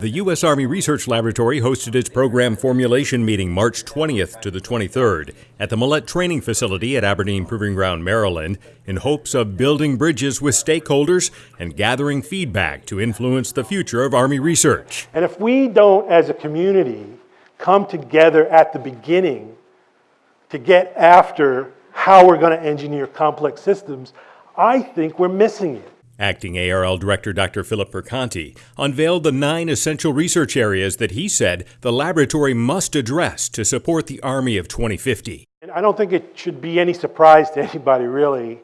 The U.S. Army Research Laboratory hosted its program formulation meeting March 20th to the 23rd at the Millett Training Facility at Aberdeen Proving Ground, Maryland, in hopes of building bridges with stakeholders and gathering feedback to influence the future of Army research. And if we don't, as a community, come together at the beginning to get after how we're going to engineer complex systems, I think we're missing it. Acting ARL Director Dr. Philip Perconti unveiled the nine essential research areas that he said the laboratory must address to support the Army of 2050. And I don't think it should be any surprise to anybody, really,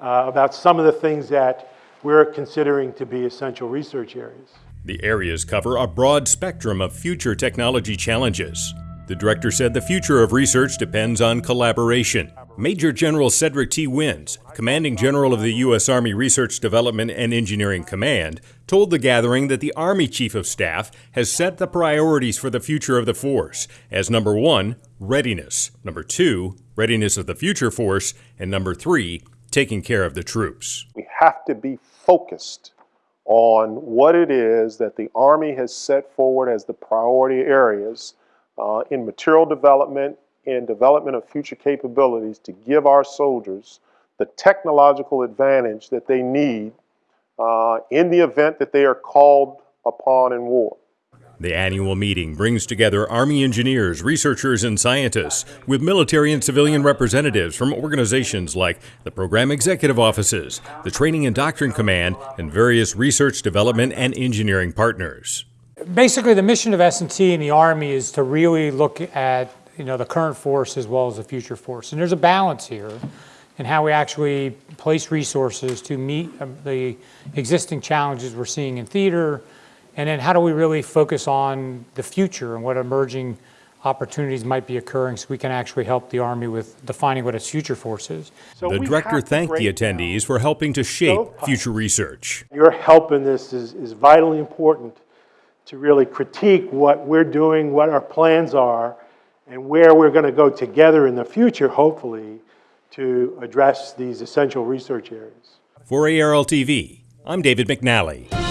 uh, about some of the things that we're considering to be essential research areas. The areas cover a broad spectrum of future technology challenges. The director said the future of research depends on collaboration. Major General Cedric T. Wins, commanding general of the U.S. Army Research Development and Engineering Command, told the gathering that the Army Chief of Staff has set the priorities for the future of the force as number one, readiness, number two, readiness of the future force, and number three, taking care of the troops. We have to be focused on what it is that the Army has set forward as the priority areas uh, in material development, in development of future capabilities to give our soldiers the technological advantage that they need uh, in the event that they are called upon in war. The annual meeting brings together Army engineers, researchers, and scientists with military and civilian representatives from organizations like the Program Executive Offices, the Training and Doctrine Command, and various research, development, and engineering partners basically the mission of S&T in the Army is to really look at you know, the current force as well as the future force. And there's a balance here in how we actually place resources to meet um, the existing challenges we're seeing in theater, and then how do we really focus on the future and what emerging opportunities might be occurring so we can actually help the Army with defining what its future force is. So the director thanked the attendees for helping to shape so future research. Your help in this is, is vitally important to really critique what we're doing, what our plans are, and where we're going to go together in the future, hopefully, to address these essential research areas. For ARL TV, I'm David McNally.